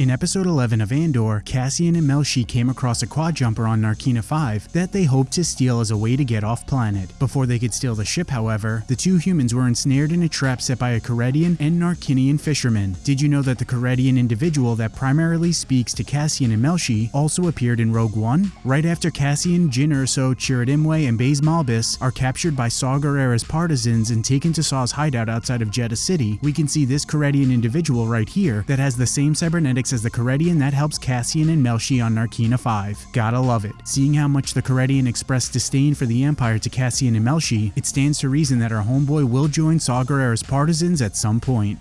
In episode 11 of Andor, Cassian and Melshi came across a quad jumper on Narkina 5 that they hoped to steal as a way to get off planet. Before they could steal the ship, however, the two humans were ensnared in a trap set by a Corellian and Narkinian fisherman. Did you know that the Corellian individual that primarily speaks to Cassian and Melshi also appeared in Rogue One? Right after Cassian, Jyn Erso, Chirrut Imwe, and Baze Malbus are captured by Saw Gerrera's partisans and taken to Saw's hideout outside of Jedha City, we can see this Corellian individual right here that has the same cybernetics as the Corellian that helps Cassian and Melshi on Narkina 5. Gotta love it. Seeing how much the Corellian expressed disdain for the Empire to Cassian and Melshi, it stands to reason that our homeboy will join Saw Gerrera's partisans at some point.